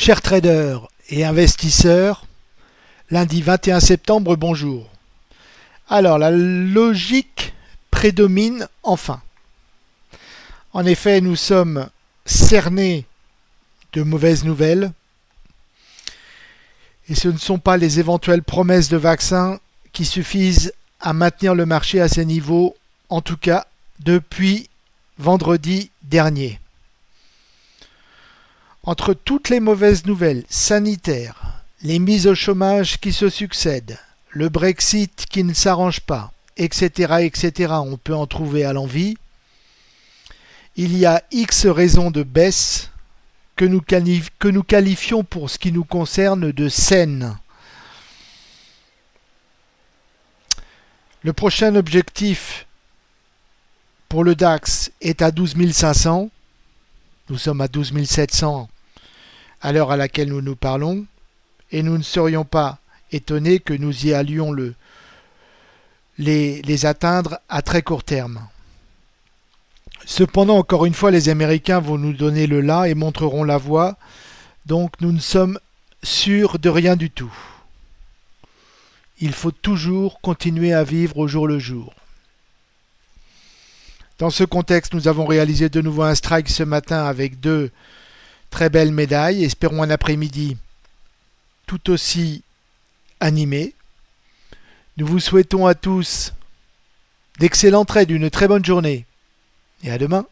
Chers traders et investisseurs, lundi 21 septembre, bonjour. Alors, la logique prédomine enfin. En effet, nous sommes cernés de mauvaises nouvelles et ce ne sont pas les éventuelles promesses de vaccins qui suffisent à maintenir le marché à ces niveaux, en tout cas depuis vendredi dernier. Entre toutes les mauvaises nouvelles sanitaires, les mises au chômage qui se succèdent, le Brexit qui ne s'arrange pas, etc., etc., on peut en trouver à l'envie, il y a X raisons de baisse que nous, que nous qualifions pour ce qui nous concerne de saines. Le prochain objectif pour le DAX est à 12 500. Nous sommes à 12 700 à l'heure à laquelle nous nous parlons et nous ne serions pas étonnés que nous y allions le, les, les atteindre à très court terme. Cependant, encore une fois, les Américains vont nous donner le là et montreront la voie, donc nous ne sommes sûrs de rien du tout. Il faut toujours continuer à vivre au jour le jour. Dans ce contexte, nous avons réalisé de nouveau un strike ce matin avec deux très belles médailles. Espérons un après-midi tout aussi animé. Nous vous souhaitons à tous d'excellents traits, d'une très bonne journée et à demain.